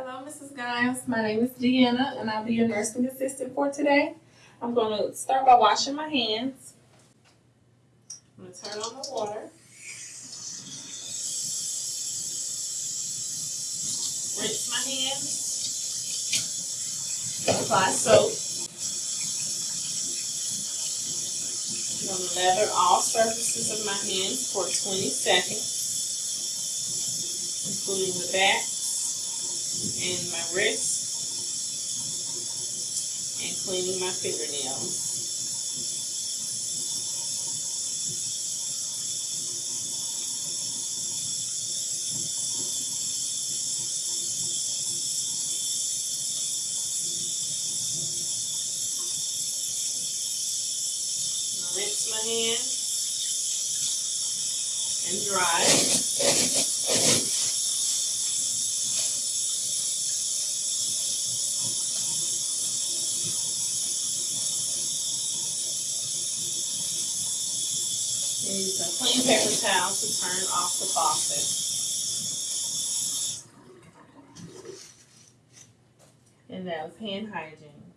Hello, Mrs. Giles. My name is Deanna, and I'll be your nursing assistant for today. I'm going to start by washing my hands. I'm going to turn on the water. Rinse my hands. Apply soap. I'm going to lather all surfaces of my hands for 20 seconds, including the back and my wrist and cleaning my fingernails. Rinse my hands and dry. Use a clean paper towel to turn off the faucet. And that was hand hygiene.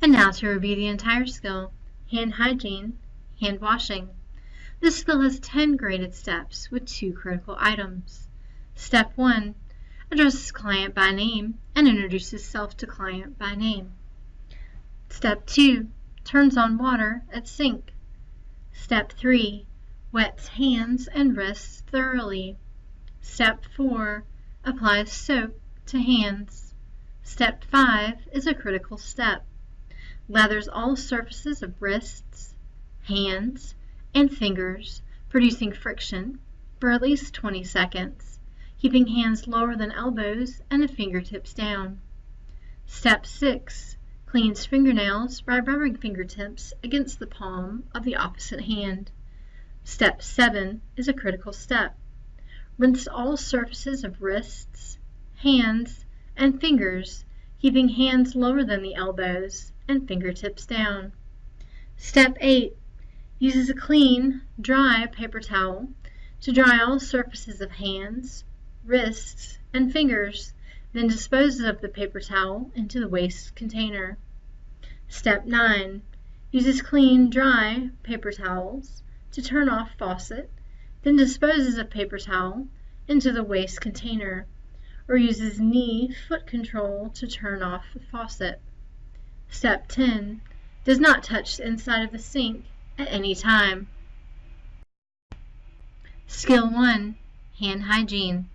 And now to review the entire skill, hand hygiene, hand washing. This skill has 10 graded steps with two critical items. Step 1. Addresses client by name and introduces self to client by name. Step 2. Turns on water at sink. Step 3. Wets hands and wrists thoroughly. Step 4. Applies soap to hands. Step 5 is a critical step. Lathers all surfaces of wrists, hands, and fingers, producing friction, for at least 20 seconds, keeping hands lower than elbows and the fingertips down. Step 6 Cleans fingernails by rubbing fingertips against the palm of the opposite hand. Step 7 is a critical step. Rinse all surfaces of wrists, hands, and fingers, keeping hands lower than the elbows and fingertips down. Step 8 uses a clean, dry paper towel to dry all surfaces of hands, wrists, and fingers then disposes of the paper towel into the waste container. Step 9. Uses clean, dry paper towels to turn off faucet, then disposes of paper towel into the waste container, or uses knee foot control to turn off the faucet. Step 10. Does not touch the inside of the sink at any time. Skill 1. Hand Hygiene.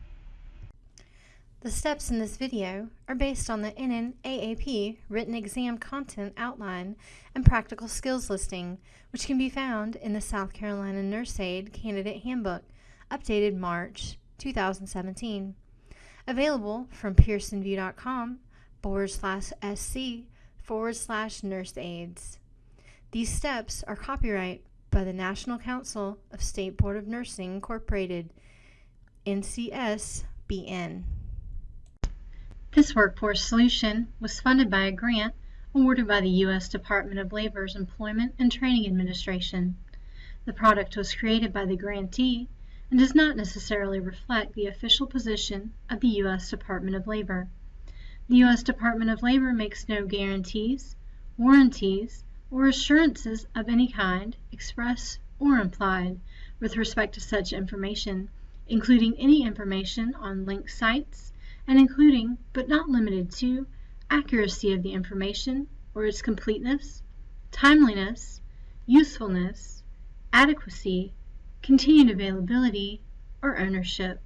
The steps in this video are based on the NNAAP written exam content outline and practical skills listing, which can be found in the South Carolina Nurse Aide Candidate Handbook, updated March 2017. Available from pearsonvue.com forward slash sc forward slash nurse aids. These steps are copyright by the National Council of State Board of Nursing Incorporated, NCSBN. This workforce solution was funded by a grant awarded by the U.S. Department of Labor's Employment and Training Administration. The product was created by the grantee and does not necessarily reflect the official position of the U.S. Department of Labor. The U.S. Department of Labor makes no guarantees, warranties, or assurances of any kind, express or implied, with respect to such information, including any information on linked sites, and including, but not limited to, accuracy of the information or its completeness, timeliness, usefulness, adequacy, continued availability, or ownership.